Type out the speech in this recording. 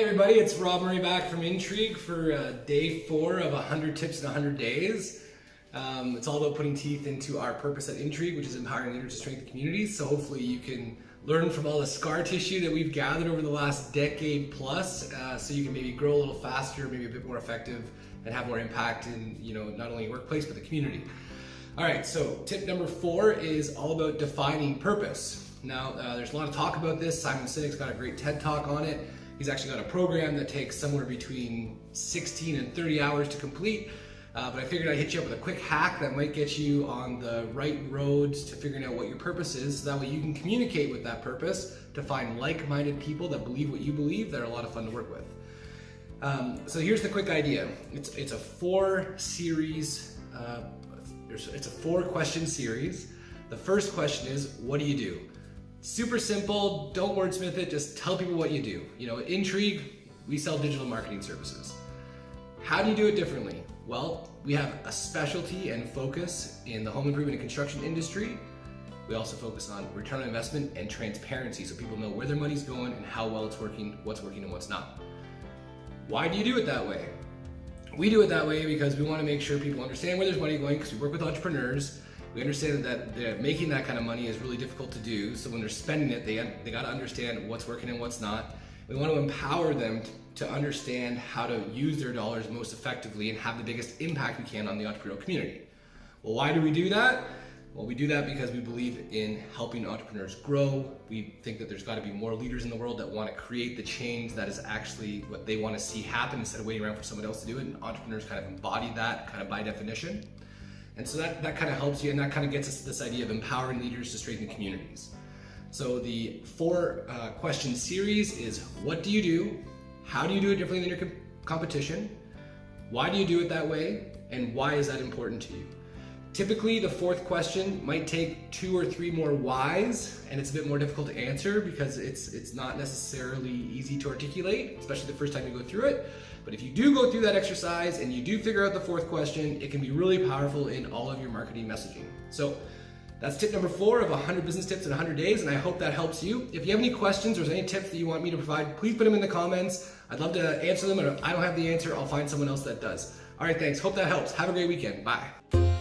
everybody, it's Rob Murray back from Intrigue for uh, day four of 100 Tips in 100 Days. Um, it's all about putting teeth into our purpose at Intrigue, which is empowering leaders to strengthen communities. So hopefully you can learn from all the scar tissue that we've gathered over the last decade plus, uh, so you can maybe grow a little faster, maybe a bit more effective, and have more impact in you know not only your workplace but the community. All right, so tip number four is all about defining purpose. Now, uh, there's a lot of talk about this. Simon Sinek's got a great TED talk on it. He's actually got a program that takes somewhere between 16 and 30 hours to complete. Uh, but I figured I'd hit you up with a quick hack that might get you on the right road to figuring out what your purpose is. So that way you can communicate with that purpose to find like-minded people that believe what you believe that are a lot of fun to work with. Um, so here's the quick idea. It's, it's a four series, uh, it's a four question series. The first question is, what do you do? Super simple, don't wordsmith it, just tell people what you do. You know, Intrigue, we sell digital marketing services. How do you do it differently? Well, we have a specialty and focus in the home improvement and construction industry. We also focus on return on investment and transparency so people know where their money's going and how well it's working, what's working and what's not. Why do you do it that way? We do it that way because we want to make sure people understand where there's money going because we work with entrepreneurs. We understand that, that making that kind of money is really difficult to do. So when they're spending it, they, they got to understand what's working and what's not. We want to empower them to understand how to use their dollars most effectively and have the biggest impact we can on the entrepreneurial community. Well, why do we do that? Well, we do that because we believe in helping entrepreneurs grow. We think that there's got to be more leaders in the world that want to create the change that is actually what they want to see happen instead of waiting around for someone else to do it. And entrepreneurs kind of embody that kind of by definition. And so that, that kind of helps you and that kind of gets us to this idea of empowering leaders to strengthen communities. So the four uh, question series is what do you do? How do you do it differently than your com competition? Why do you do it that way? And why is that important to you? Typically, the fourth question might take two or three more whys, and it's a bit more difficult to answer because it's, it's not necessarily easy to articulate, especially the first time you go through it. But if you do go through that exercise and you do figure out the fourth question, it can be really powerful in all of your marketing messaging. So that's tip number four of 100 business tips in 100 days, and I hope that helps you. If you have any questions or any tips that you want me to provide, please put them in the comments. I'd love to answer them, and if I don't have the answer, I'll find someone else that does. All right, thanks. Hope that helps. Have a great weekend. Bye.